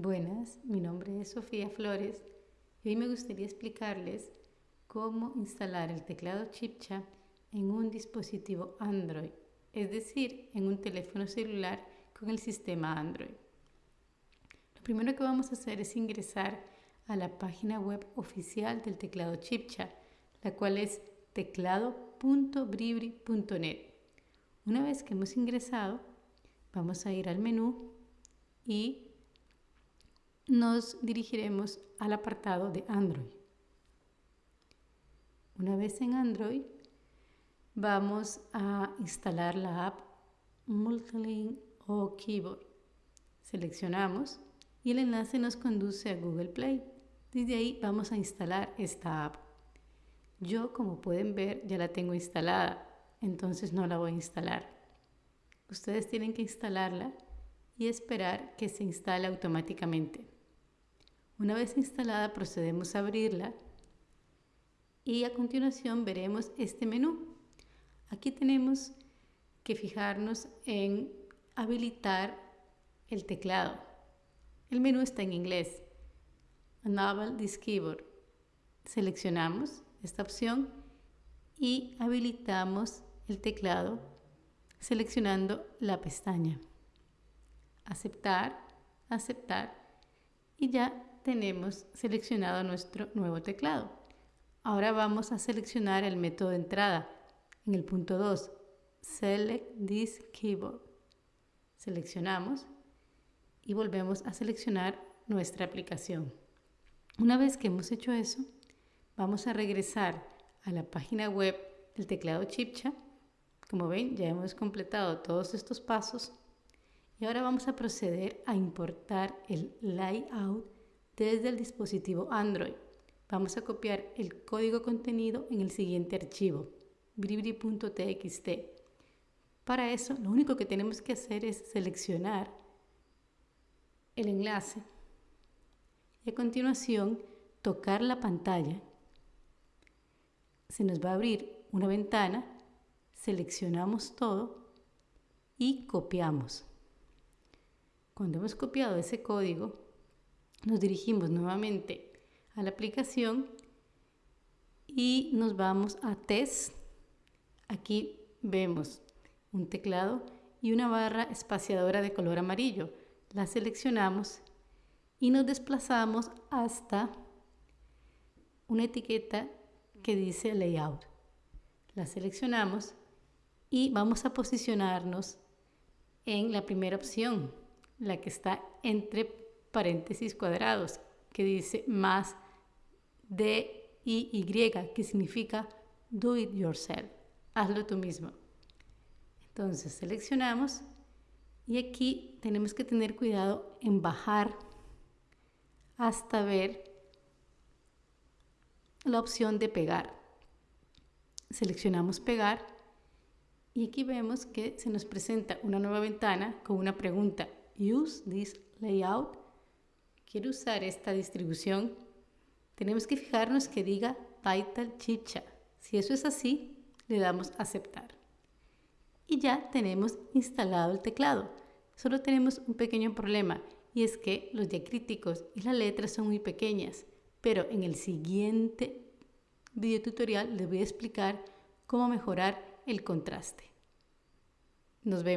Buenas, mi nombre es Sofía Flores y hoy me gustaría explicarles cómo instalar el teclado Chipcha en un dispositivo Android, es decir, en un teléfono celular con el sistema Android. Lo primero que vamos a hacer es ingresar a la página web oficial del teclado Chipcha, la cual es teclado.bribri.net. Una vez que hemos ingresado, vamos a ir al menú y nos dirigiremos al apartado de Android. Una vez en Android, vamos a instalar la app Multilink o Keyboard. Seleccionamos y el enlace nos conduce a Google Play. Desde ahí vamos a instalar esta app. Yo, como pueden ver, ya la tengo instalada, entonces no la voy a instalar. Ustedes tienen que instalarla y esperar que se instale automáticamente. Una vez instalada procedemos a abrirla y a continuación veremos este menú. Aquí tenemos que fijarnos en habilitar el teclado. El menú está en inglés. Enable this keyboard. Seleccionamos esta opción y habilitamos el teclado seleccionando la pestaña. Aceptar, aceptar y ya tenemos seleccionado nuestro nuevo teclado. Ahora vamos a seleccionar el método de entrada. En el punto 2, Select this keyboard. Seleccionamos y volvemos a seleccionar nuestra aplicación. Una vez que hemos hecho eso, vamos a regresar a la página web del teclado Chipcha. Como ven, ya hemos completado todos estos pasos y ahora vamos a proceder a importar el layout desde el dispositivo Android. Vamos a copiar el código contenido en el siguiente archivo, bribri.txt. Para eso, lo único que tenemos que hacer es seleccionar el enlace y a continuación tocar la pantalla. Se nos va a abrir una ventana, seleccionamos todo y copiamos. Cuando hemos copiado ese código, nos dirigimos nuevamente a la aplicación y nos vamos a test. Aquí vemos un teclado y una barra espaciadora de color amarillo. La seleccionamos y nos desplazamos hasta una etiqueta que dice layout. La seleccionamos y vamos a posicionarnos en la primera opción, la que está entre paréntesis cuadrados que dice más D I Y que significa do it yourself, hazlo tú mismo. Entonces seleccionamos y aquí tenemos que tener cuidado en bajar hasta ver la opción de pegar. Seleccionamos pegar y aquí vemos que se nos presenta una nueva ventana con una pregunta. Use this layout quiero usar esta distribución, tenemos que fijarnos que diga Title Chicha. Si eso es así, le damos aceptar. Y ya tenemos instalado el teclado. Solo tenemos un pequeño problema y es que los diacríticos y las letras son muy pequeñas, pero en el siguiente video tutorial les voy a explicar cómo mejorar el contraste. Nos vemos.